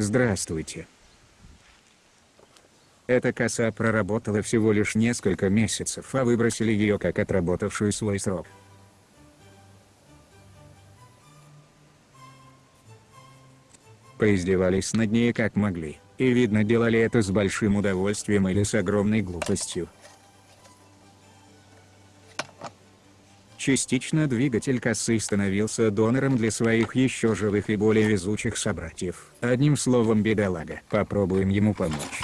Здравствуйте. Эта коса проработала всего лишь несколько месяцев, а выбросили ее как отработавшую свой срок. Поиздевались над ней как могли, и видно делали это с большим удовольствием или с огромной глупостью. Частично двигатель косы становился донором для своих еще живых и более везучих собратьев. Одним словом бедолага. Попробуем ему помочь.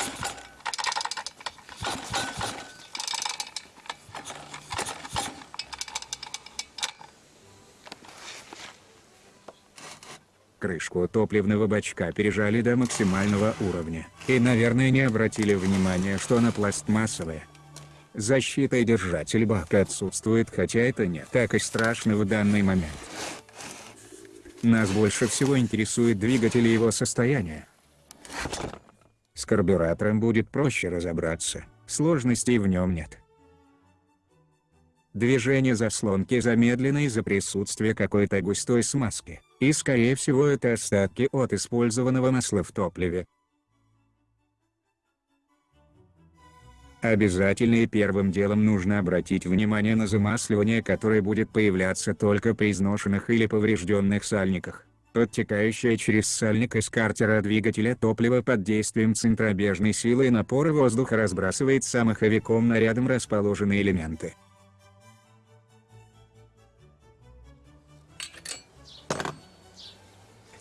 крышку топливного бачка пережали до максимального уровня, и наверное не обратили внимания что она пластмассовая. Защита и держатель бака отсутствует хотя это не так и страшно в данный момент. Нас больше всего интересует двигатель и его состояние. С карбюратором будет проще разобраться, сложностей в нем нет. Движение заслонки замедлено из-за присутствия какой-то густой смазки, и скорее всего это остатки от использованного масла в топливе. Обязательно и первым делом нужно обратить внимание на замасливание которое будет появляться только при изношенных или поврежденных сальниках. Подтекающее через сальник из картера двигателя топливо под действием центробежной силы и напора воздуха разбрасывает самоховиком на рядом расположенные элементы.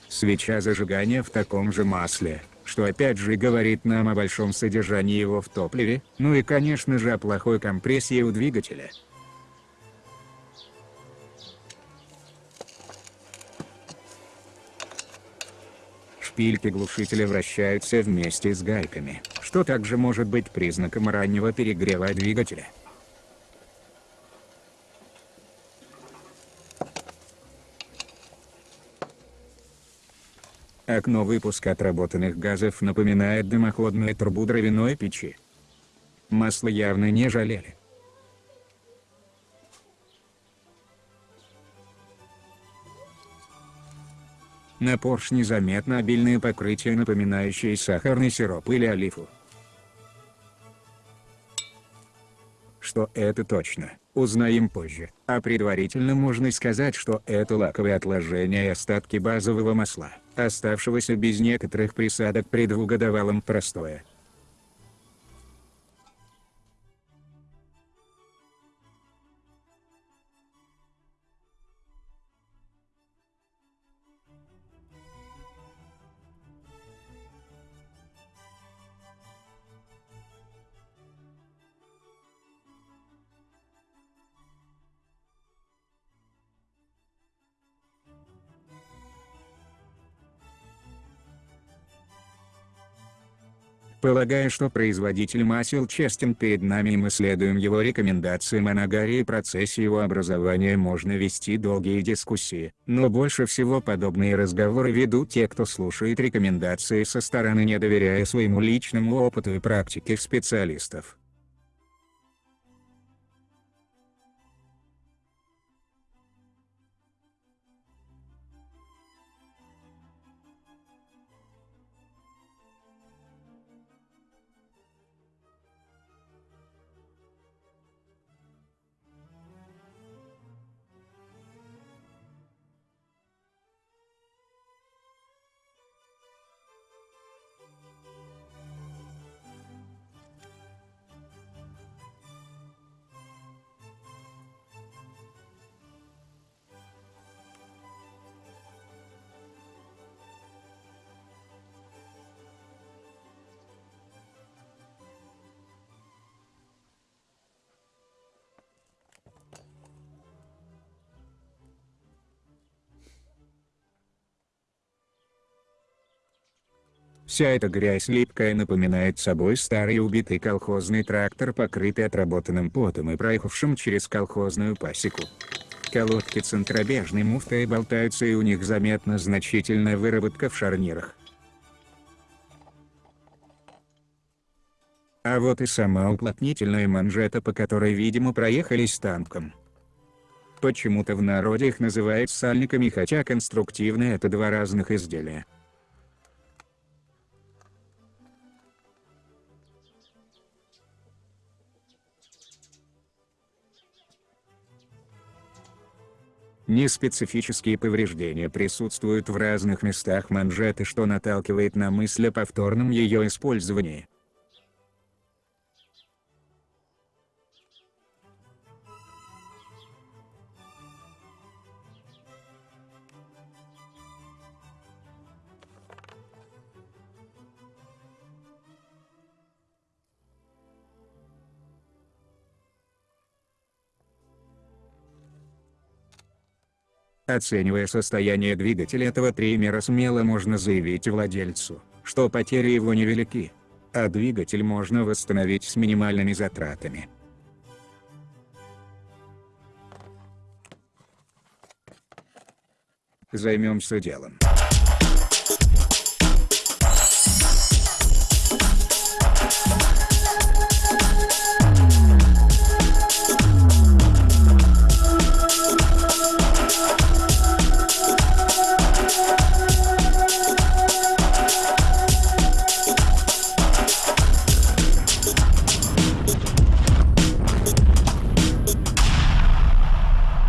свеча зажигания в таком же масле, что опять же говорит нам о большом содержании его в топливе, ну и конечно же о плохой компрессии у двигателя. Шпильки глушителя вращаются вместе с гайками, что также может быть признаком раннего перегрева двигателя. Окно выпуска отработанных газов напоминает дымоходную трубу дровяной печи. Масло явно не жалели. На поршне заметно обильное покрытие, напоминающее сахарный сироп или олифу. Что это точно, узнаем позже, а предварительно можно сказать, что это лаковые отложения и остатки базового масла оставшегося без некоторых присадок при двухгодовалом Полагая, что производитель масел честен перед нами и мы следуем его рекомендациям о нагаре и процессе его образования можно вести долгие дискуссии, но больше всего подобные разговоры ведут те кто слушает рекомендации со стороны не доверяя своему личному опыту и практике специалистов. Вся эта грязь липкая напоминает собой старый убитый колхозный трактор, покрытый отработанным потом и проехавшим через колхозную пасеку. Колодки центробежной муфтой болтаются и у них заметна значительная выработка в шарнирах. А вот и сама уплотнительная манжета, по которой, видимо, проехались танком. Почему-то в народе их называют сальниками, хотя конструктивно это два разных изделия. Неспецифические повреждения присутствуют в разных местах манжеты, что наталкивает на мысль о повторном ее использовании. Оценивая состояние двигателя этого триммера смело можно заявить владельцу, что потери его невелики, а двигатель можно восстановить с минимальными затратами. Займемся делом.